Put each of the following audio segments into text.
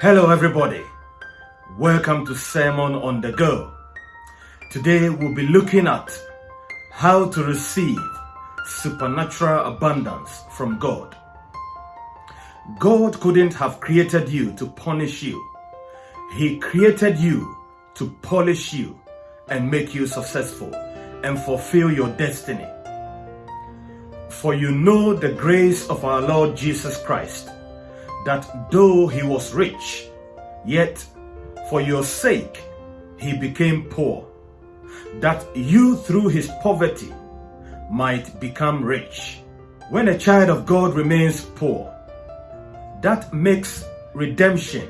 Hello, everybody. Welcome to Sermon on the Go. Today we'll be looking at how to receive supernatural abundance from God. God couldn't have created you to punish you, He created you to polish you and make you successful and fulfill your destiny. For you know the grace of our Lord Jesus Christ, that though he was rich, yet for your sake he became poor, that you through his poverty might become rich. When a child of God remains poor, that makes redemption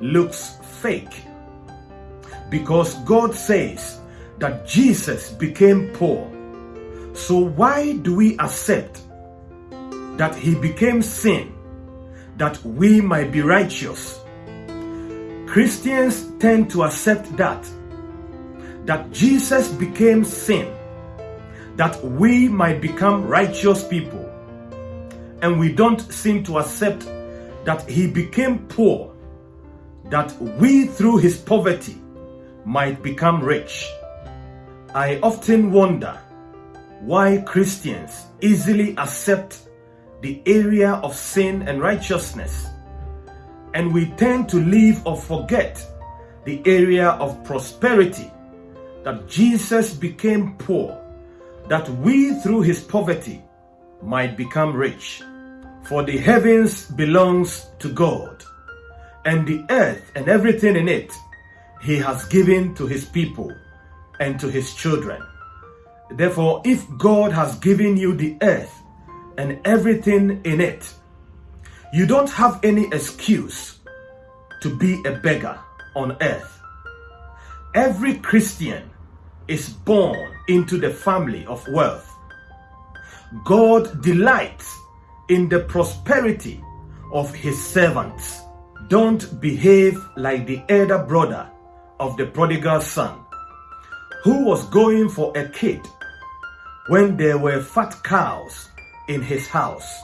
looks fake. Because God says that Jesus became poor. So why do we accept that he became sin that we might be righteous? Christians tend to accept that that Jesus became sin that we might become righteous people. And we don't seem to accept that he became poor that we through his poverty might become rich. I often wonder why Christians easily accept the area of sin and righteousness, and we tend to leave or forget the area of prosperity that Jesus became poor, that we through his poverty might become rich. For the heavens belongs to God, and the earth and everything in it he has given to his people and to his children. Therefore, if God has given you the earth and everything in it, you don't have any excuse to be a beggar on earth. Every Christian is born into the family of wealth. God delights in the prosperity of his servants. Don't behave like the elder brother of the prodigal son who was going for a kid when there were fat cows in his house.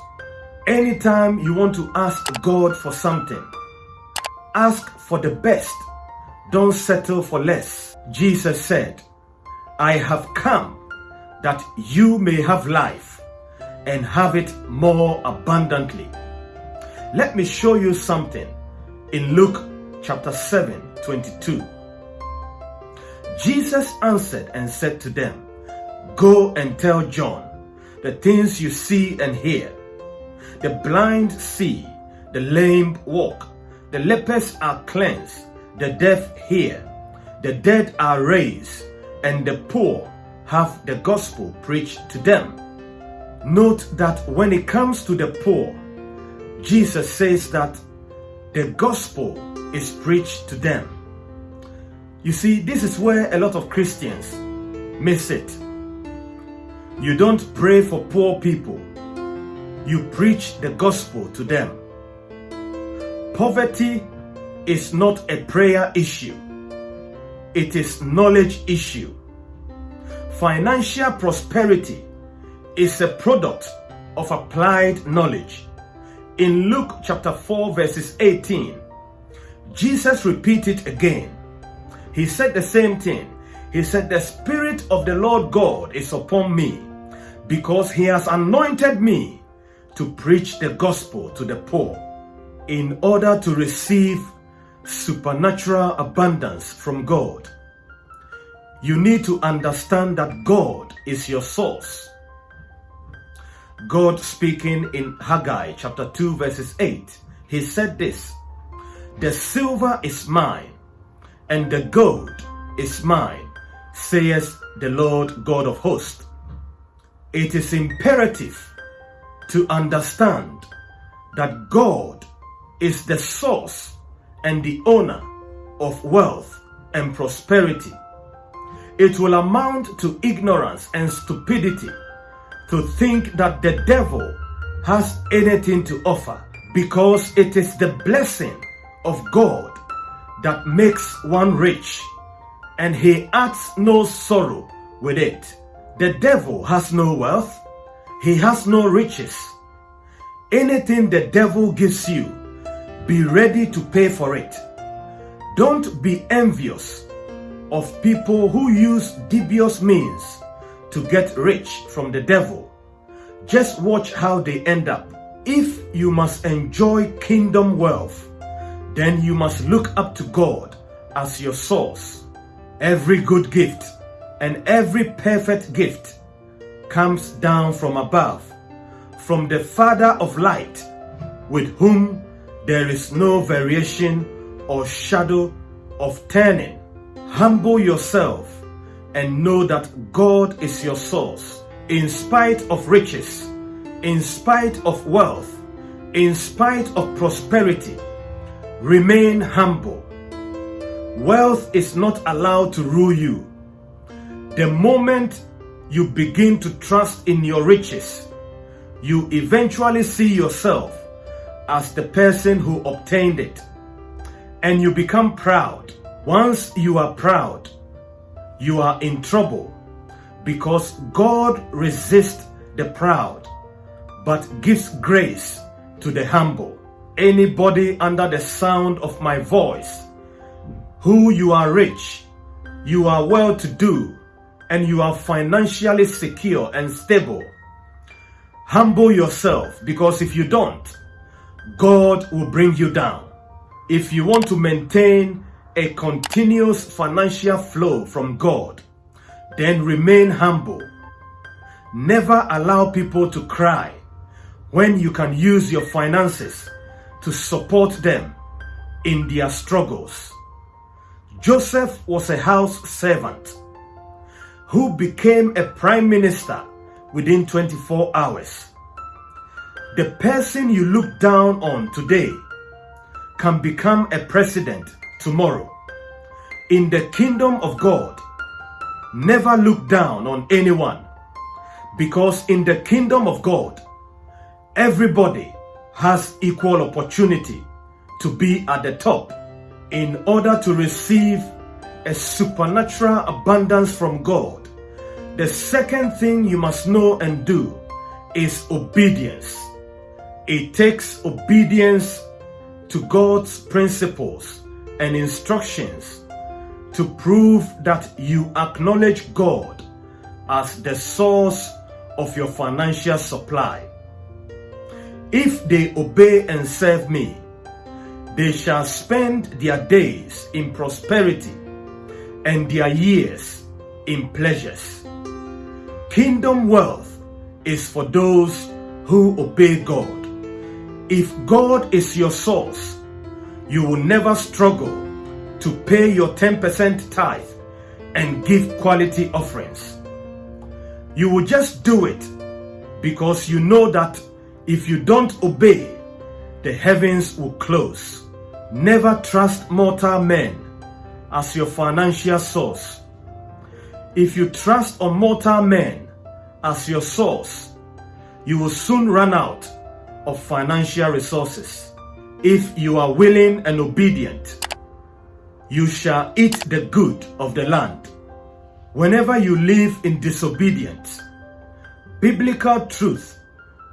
Anytime you want to ask God for something, ask for the best. Don't settle for less. Jesus said, I have come that you may have life and have it more abundantly. Let me show you something in Luke chapter 7, 22. Jesus answered and said to them, Go and tell John the things you see and hear. The blind see, the lame walk, the lepers are cleansed, the deaf hear, the dead are raised, and the poor have the gospel preached to them. Note that when it comes to the poor, Jesus says that the gospel is preached to them. You see, this is where a lot of Christians miss it. You don't pray for poor people, you preach the gospel to them. Poverty is not a prayer issue, it is knowledge issue. Financial prosperity is a product of applied knowledge. In Luke chapter 4 verses 18, Jesus repeated again he said the same thing. He said, The Spirit of the Lord God is upon me because he has anointed me to preach the gospel to the poor in order to receive supernatural abundance from God. You need to understand that God is your source. God speaking in Haggai chapter 2 verses 8, he said this, The silver is mine and the gold is mine, says the Lord God of hosts. It is imperative to understand that God is the source and the owner of wealth and prosperity. It will amount to ignorance and stupidity to think that the devil has anything to offer because it is the blessing of God that makes one rich, and he adds no sorrow with it. The devil has no wealth, he has no riches. Anything the devil gives you, be ready to pay for it. Don't be envious of people who use dubious means to get rich from the devil. Just watch how they end up. If you must enjoy kingdom wealth, then you must look up to God as your source. Every good gift and every perfect gift comes down from above, from the Father of light, with whom there is no variation or shadow of turning. Humble yourself and know that God is your source. In spite of riches, in spite of wealth, in spite of prosperity, remain humble. Wealth is not allowed to rule you. The moment you begin to trust in your riches, you eventually see yourself as the person who obtained it. And you become proud. Once you are proud, you are in trouble because God resists the proud but gives grace to the humble. Anybody under the sound of my voice, who you are rich, you are well to do, and you are financially secure and stable. Humble yourself because if you don't, God will bring you down. If you want to maintain a continuous financial flow from God, then remain humble. Never allow people to cry when you can use your finances to support them in their struggles. Joseph was a house servant who became a prime minister within 24 hours. The person you look down on today can become a president tomorrow. In the kingdom of God, never look down on anyone because in the kingdom of God, everybody has equal opportunity to be at the top in order to receive a supernatural abundance from God. The second thing you must know and do is obedience. It takes obedience to God's principles and instructions to prove that you acknowledge God as the source of your financial supply. If they obey and serve me, they shall spend their days in prosperity and their years in pleasures. Kingdom wealth is for those who obey God. If God is your source, you will never struggle to pay your 10% tithe and give quality offerings. You will just do it because you know that if you don't obey, the heavens will close. Never trust mortal men as your financial source. If you trust on mortal men as your source, you will soon run out of financial resources. If you are willing and obedient, you shall eat the good of the land. Whenever you live in disobedience, biblical truth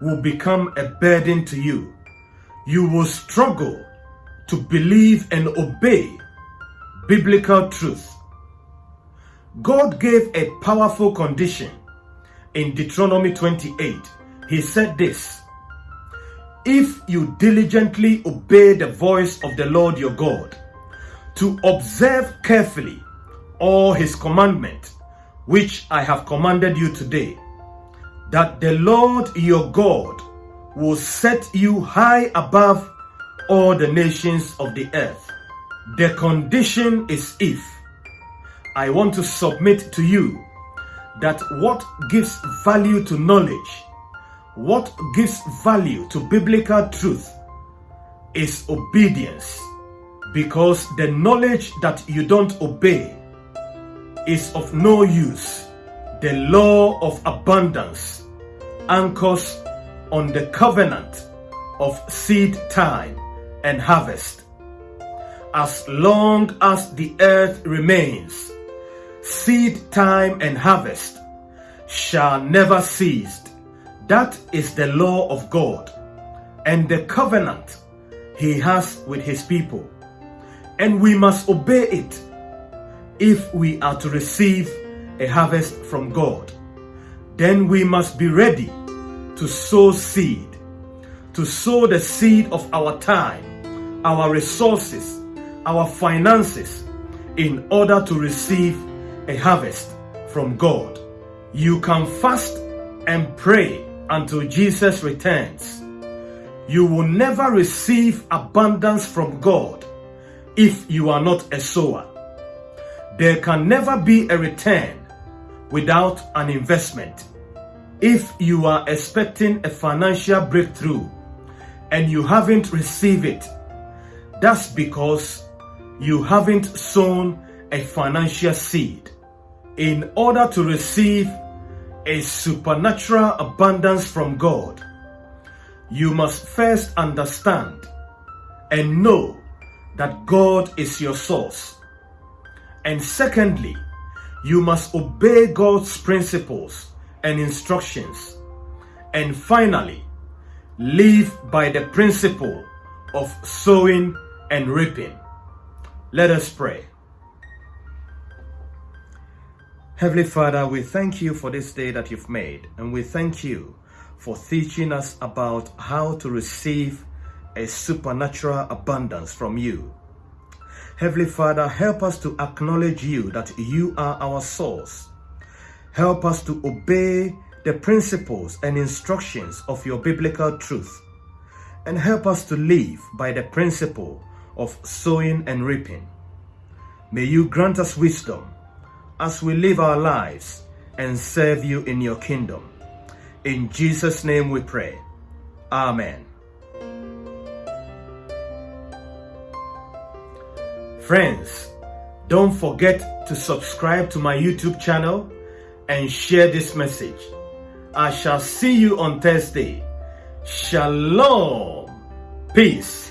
will become a burden to you. You will struggle to believe and obey biblical truth. God gave a powerful condition in Deuteronomy 28. He said this if you diligently obey the voice of the Lord your God, to observe carefully all his commandment, which I have commanded you today, that the Lord your God will set you high above all the nations of the earth. The condition is if I want to submit to you that what gives value to knowledge what gives value to biblical truth is obedience because the knowledge that you don't obey is of no use. The law of abundance anchors on the covenant of seed time and harvest. As long as the earth remains, seed time and harvest shall never cease that is the law of God and the covenant He has with His people. And we must obey it if we are to receive a harvest from God. Then we must be ready to sow seed, to sow the seed of our time, our resources, our finances, in order to receive a harvest from God. You can fast and pray until Jesus returns. You will never receive abundance from God if you are not a sower. There can never be a return without an investment. If you are expecting a financial breakthrough and you haven't received it, that's because you haven't sown a financial seed. In order to receive a supernatural abundance from God, you must first understand and know that God is your source. And secondly, you must obey God's principles and instructions. And finally, live by the principle of sowing and reaping. Let us pray. Heavenly Father, we thank you for this day that you've made, and we thank you for teaching us about how to receive a supernatural abundance from you. Heavenly Father, help us to acknowledge you that you are our source. Help us to obey the principles and instructions of your biblical truth. And help us to live by the principle of sowing and reaping. May you grant us wisdom as we live our lives and serve you in your kingdom. In Jesus' name we pray. Amen. Friends, don't forget to subscribe to my YouTube channel and share this message. I shall see you on Thursday. Shalom. Peace.